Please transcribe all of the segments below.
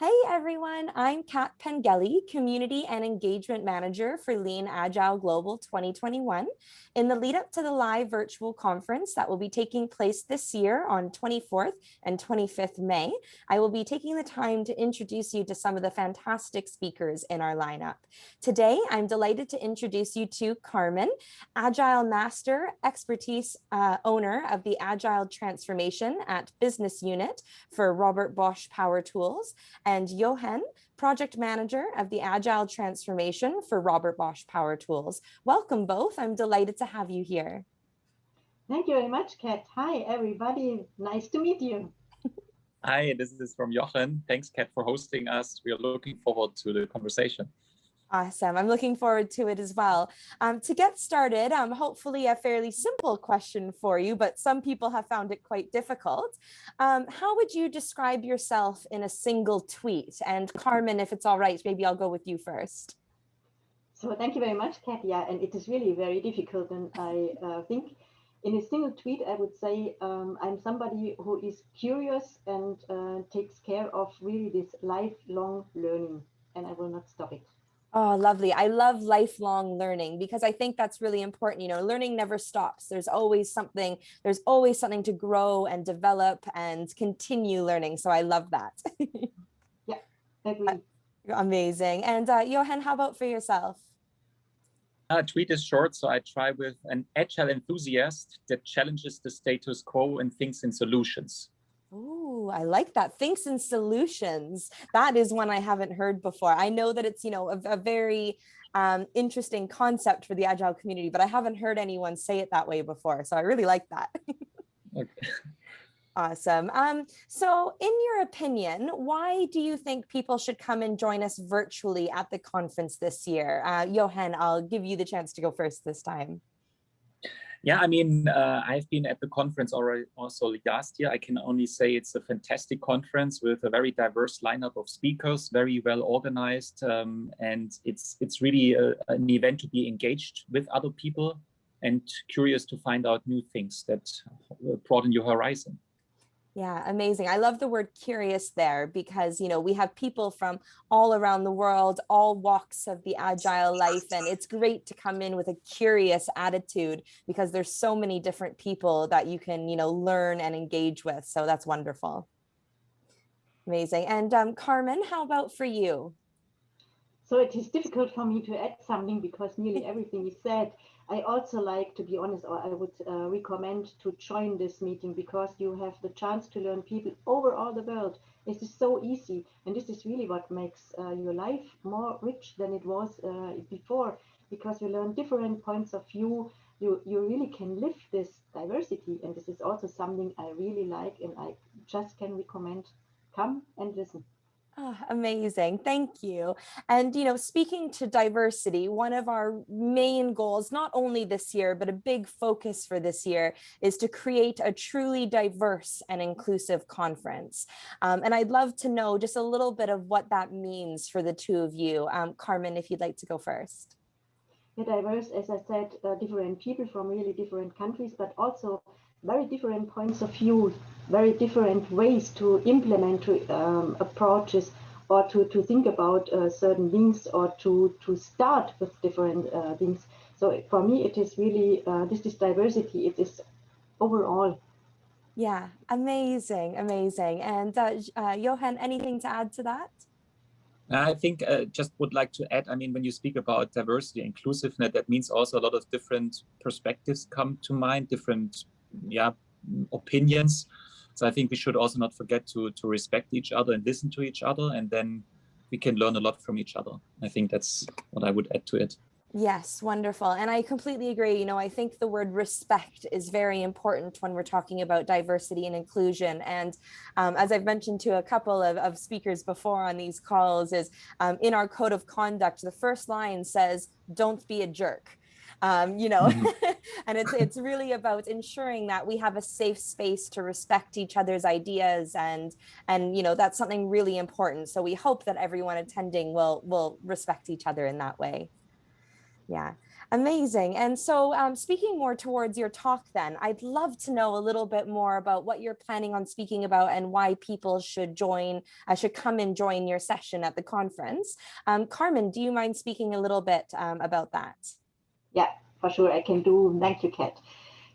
Hey everyone, I'm Kat Pengelly, Community and Engagement Manager for Lean Agile Global 2021. In the lead up to the live virtual conference that will be taking place this year on 24th and 25th May, I will be taking the time to introduce you to some of the fantastic speakers in our lineup. Today, I'm delighted to introduce you to Carmen, Agile Master Expertise uh, Owner of the Agile Transformation at Business Unit for Robert Bosch Power Tools, and Johan, Project Manager of the Agile Transformation for Robert Bosch Power Tools. Welcome both. I'm delighted to have you here. Thank you very much, Kat. Hi, everybody. Nice to meet you. Hi, this is from Jochen. Thanks, Kat, for hosting us. We are looking forward to the conversation. Awesome. I'm looking forward to it as well. Um, to get started, um, hopefully a fairly simple question for you, but some people have found it quite difficult. Um, how would you describe yourself in a single tweet? And Carmen, if it's all right, maybe I'll go with you first. So thank you very much, Katia. And it is really very difficult. And I uh, think in a single tweet, I would say um, I'm somebody who is curious and uh, takes care of really this lifelong learning, and I will not stop it. Oh, lovely. I love lifelong learning because I think that's really important. You know, learning never stops. There's always something, there's always something to grow and develop and continue learning. So I love that. yeah, agree. Amazing. And uh, Johan, how about for yourself? Uh, tweet is short, so I try with an agile enthusiast that challenges the status quo and thinks in solutions. Oh, I like that. Thinks in solutions. That is one I haven't heard before. I know that it's, you know, a, a very um, interesting concept for the Agile community, but I haven't heard anyone say it that way before. So I really like that. okay. Awesome. Um, so in your opinion, why do you think people should come and join us virtually at the conference this year? Uh, Johan, I'll give you the chance to go first this time. Yeah, I mean, uh, I've been at the conference already also last year. I can only say it's a fantastic conference with a very diverse lineup of speakers, very well organized, um, and it's it's really a, an event to be engaged with other people and curious to find out new things that broaden your horizon. Yeah, amazing. I love the word curious there because, you know, we have people from all around the world, all walks of the agile life. And it's great to come in with a curious attitude because there's so many different people that you can, you know, learn and engage with. So that's wonderful. Amazing. And um, Carmen, how about for you? So it is difficult for me to add something because nearly everything is said. I also like, to be honest, or I would uh, recommend to join this meeting because you have the chance to learn people over all the world. This is so easy. And this is really what makes uh, your life more rich than it was uh, before because you learn different points of view. You, you really can live this diversity. And this is also something I really like and I just can recommend come and listen. Oh, amazing. Thank you. And, you know, speaking to diversity, one of our main goals, not only this year, but a big focus for this year is to create a truly diverse and inclusive conference. Um, and I'd love to know just a little bit of what that means for the two of you. Um, Carmen, if you'd like to go first. Yeah, diverse, as I said, uh, different people from really different countries, but also very different points of view, very different ways to implement um, approaches or to, to think about uh, certain things or to, to start with different uh, things. So for me, it is really, uh, this is diversity, it is overall. Yeah, amazing, amazing. And uh, uh, Johan, anything to add to that? I think uh, just would like to add, I mean, when you speak about diversity, inclusiveness, that means also a lot of different perspectives come to mind, different yeah, opinions. So I think we should also not forget to, to respect each other and listen to each other, and then we can learn a lot from each other. I think that's what I would add to it. Yes, wonderful. And I completely agree. You know, I think the word respect is very important when we're talking about diversity and inclusion. And um, as I've mentioned to a couple of, of speakers before on these calls is um, in our code of conduct, the first line says, don't be a jerk um, you know, mm-hmm. and it's, it's really about ensuring that we have a safe space to respect each other's ideas and, and, you know, that's something really important. So we hope that everyone attending will, will respect each other in that way. Yeah. Amazing. And so um, speaking more towards your talk then, I'd love to know a little bit more about what you're planning on speaking about and why people should join, uh, should come and join your session at the conference. Um, Carmen, do you mind speaking a little bit um, about that? Yeah, for sure I can do. Thank you, Kat.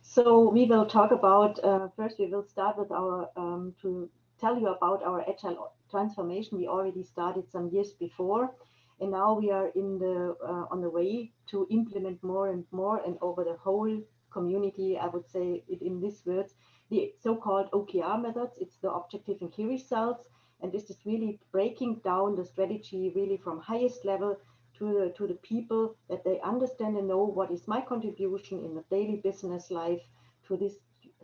So we will talk about, uh, first we will start with our, um, to tell you about our agile transformation. We already started some years before and now we are in the uh, on the way to implement more and more and over the whole community i would say it in these words the so-called okr methods it's the objective and key results and this is really breaking down the strategy really from highest level to the to the people that they understand and know what is my contribution in the daily business life to this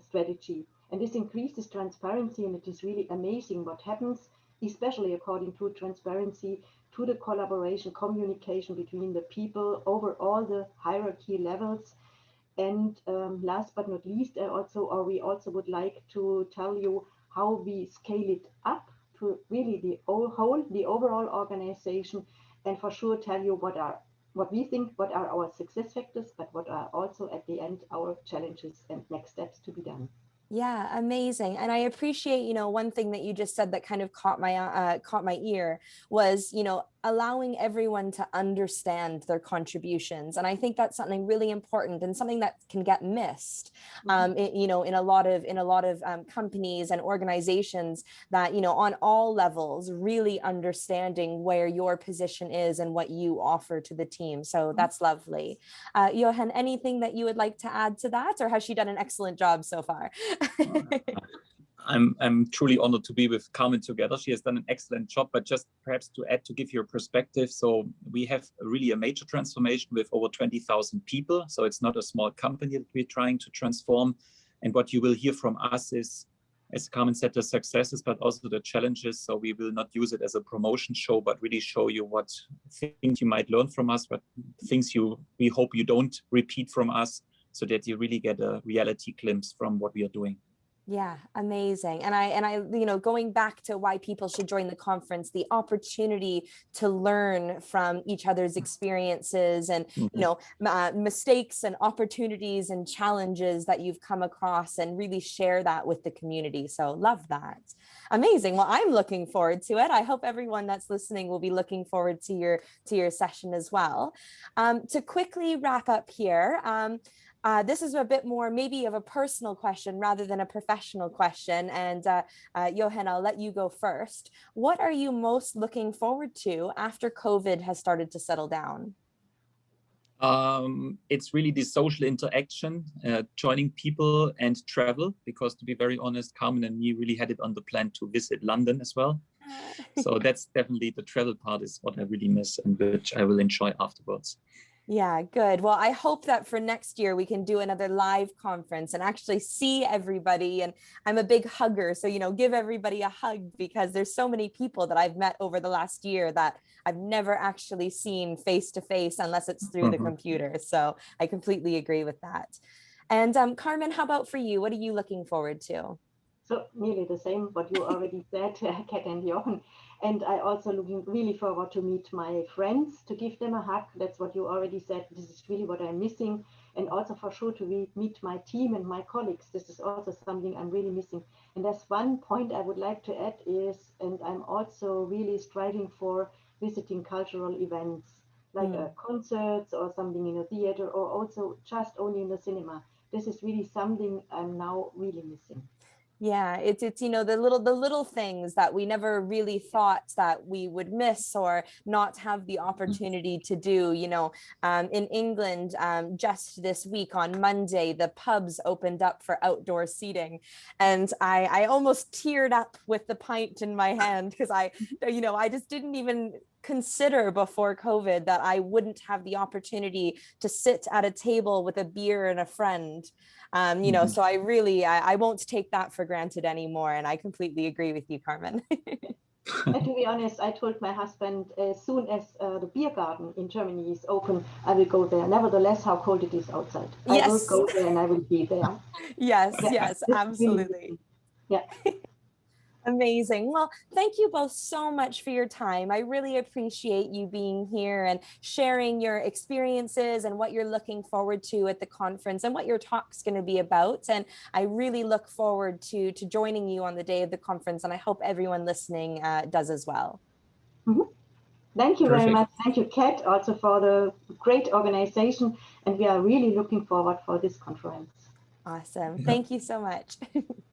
strategy and this increases transparency and it is really amazing what happens especially according to transparency to the collaboration, communication between the people over all the hierarchy levels. And um, last but not least, I also, or we also would like to tell you how we scale it up to really the whole, the overall organization, and for sure tell you what are what we think, what are our success factors, but what are also at the end our challenges and next steps to be done. Yeah, amazing. And I appreciate, you know, one thing that you just said that kind of caught my uh, caught my ear was, you know, allowing everyone to understand their contributions. And I think that's something really important and something that can get missed, mm-hmm. um, it, you know, in a lot of in a lot of um, companies and organizations that, you know, on all levels, really understanding where your position is and what you offer to the team. So mm-hmm. that's lovely. Uh, Johan, anything that you would like to add to that or has she done an excellent job so far? I'm, I'm truly honored to be with Carmen together. She has done an excellent job, but just perhaps to add, to give you a perspective. So we have really a major transformation with over 20,000 people. So it's not a small company that we're trying to transform. And what you will hear from us is, as Carmen said, the successes, but also the challenges. So we will not use it as a promotion show, but really show you what things you might learn from us, but things you we hope you don't repeat from us so that you really get a reality glimpse from what we are doing. Yeah, amazing. And I and I you know going back to why people should join the conference, the opportunity to learn from each other's mm. experiences and mm -hmm. you mm-hmm. know uh, mistakes and opportunities and challenges that you've come across and really share that with the community. So love that. Amazing. Well, I'm looking forward to it. I hope everyone that's listening will be looking forward to your to your session as well. Um, to quickly wrap up here, um, uh, this is a bit more maybe of a personal question rather than a professional question. And uh, uh, Johan, I'll let you go first. What are you most looking forward to after COVID has started to settle down? Um, it's really the social interaction, uh, joining people and travel, because to be very honest, Carmen and me really had it on the plan to visit London as well. so that's definitely the travel part is what I really miss and which I will enjoy afterwards. Yeah, good. Well, I hope that for next year we can do another live conference and actually see everybody. And I'm a big hugger, so, you know, give everybody a hug because there's so many people that I've met over the last year that I've never actually seen face to face unless it's through the mm-hmm. computer. So I completely agree with that. And um, Carmen, how about for you? What are you looking forward to? So nearly the same what you already said, Kat and Jochen. And I also looking really forward to meet my friends, to give them a hug. That's what you already said. This is really what I'm missing. And also for sure to meet my team and my colleagues. This is also something I'm really missing. And there's one point I would like to add is, and I'm also really striving for visiting cultural events like mm. concerts or something in a theater or also just only in the cinema. This is really something I'm now really missing. Yeah, it's it's you know the little the little things that we never really thought that we would miss or not have the mm. opportunity to do. You know, um, in England, um, just this week on Monday, the pubs opened up for outdoor seating, and I I almost teared up with the pint in my hand because I you know I just didn't even consider before COVID that I wouldn't have the opportunity to sit at a table with a beer and a friend. Um, you know, mm -hmm. so I really, I, I, won't take that for granted anymore. And I completely agree with you, Carmen. to be honest, I told my husband as soon as uh, the beer garden in Germany is open, I will go there. Nevertheless, how cold it is outside. Yes. I will go there and I will be there. yes, yeah. yes, absolutely. Yeah. Amazing. Well, thank you both so much for your time. I really appreciate you being here and sharing your experiences and what you're looking forward to at the conference and what your talk's going to be about. And I really look forward to, to joining you on the day of the conference. And I hope everyone listening uh, does as well. Mm -hmm. Thank you Perfect. very much. Thank you, Kat, also for the great organization. And we are really looking forward for this conference. Awesome. Thank you so much.